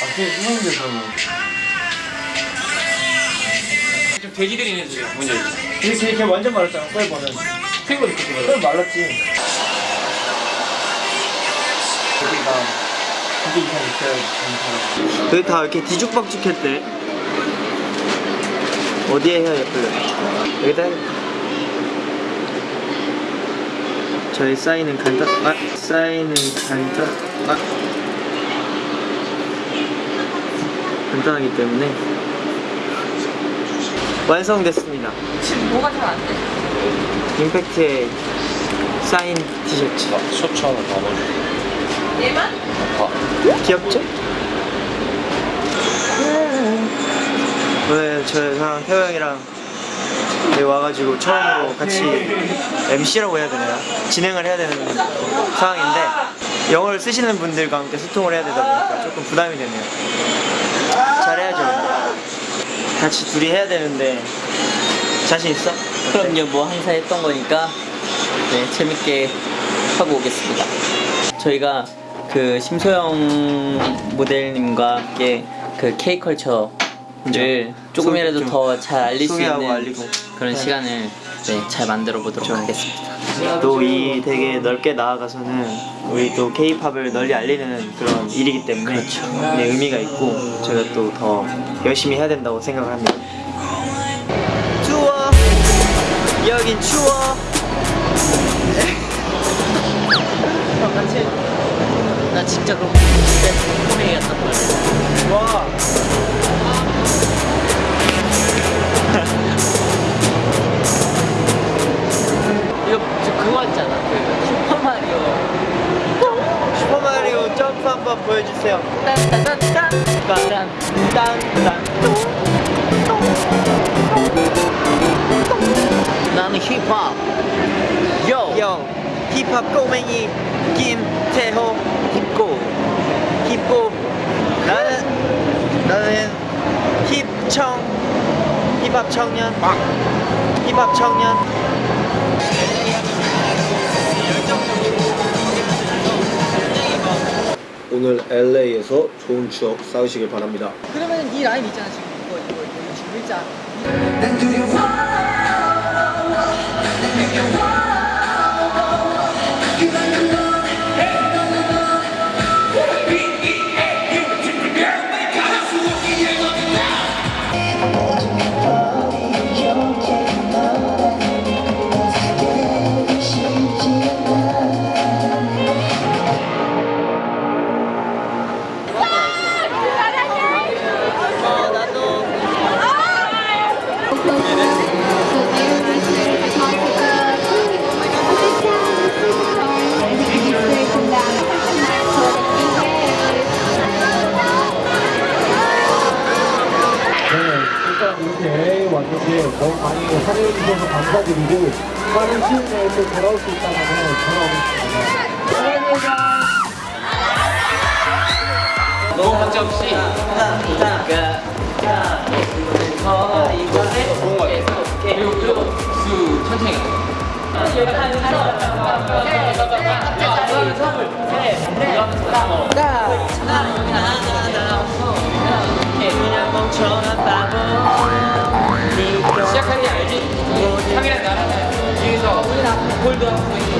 아 그게 수성대에서는 좀 돼지들이 있는 집 뭔지 알지? 이렇게 이렇게 완전 말랐잖아 썰버는 핑거 이렇게 핑거 썰 말랐지. 여기가 두개 이상 사람 여기 다 이렇게 뒤죽박죽했대. 어디에 해야 예쁠래? 여기다 저희 사인은 간단 아 사인은 간단 아 간단하기 때문에 완성됐습니다 지금 뭐가 잘 안 돼? 임팩트의 사인 티셔츠 다 넣어줘 얘만? 귀엽죠? 오늘 저랑 태호 형이랑 여기 와가지고 처음으로 같이 MC라고 해야 되나요? 진행을 해야 되는 상황인데 영어를 쓰시는 분들과 함께 소통을 해야 되다 보니까 조금 부담이 되네요. 잘해야죠. 같이 둘이 해야 되는데 자신 있어? 그럼요. 뭐 항상 했던 거니까 네 재밌게 하고 오겠습니다. 저희가 그 심소영 모델님과 함께 그 K컬처를 조금이라도 좀더잘 알릴 수 있는 알리고. 그런 네. 시간을 네, 잘 만들어 보도록 그렇죠. 하겠습니다 또 이 되게 넓게 나아가서는 우리 또 K-팝을 널리 알리는 그런 일이기 때문에 그렇죠. 네, 의미가 있고 저희가 또 더 열심히 해야 된다고 생각을 합니다. 추워 여긴 추워 슈퍼마리오 점프 한번 보여주세요. 나는 힙합. 요. 형 힙합 꼬맹이 김태호. 힙고. 힙고. 나는 나는 힙청 힙합 청년. 힙합 청년 오늘 LA에서 좋은 추억 쌓으시길 바랍니다. 그러면 이 라인 있잖아 지금 이거 이거 이거 지금 일자 이렇게 LA 왔는데 너무 많이 사랑해 주셔서 감사드리고 빠른 시일 내에 또 돌아올 수 있다면 돌아오겠습니다. 너무 문제 없이 좋은 거 같아 그리고 천천히 가 시작하는 게 알지? 형이랑 나랑 뒤에서 홀드하고 있으니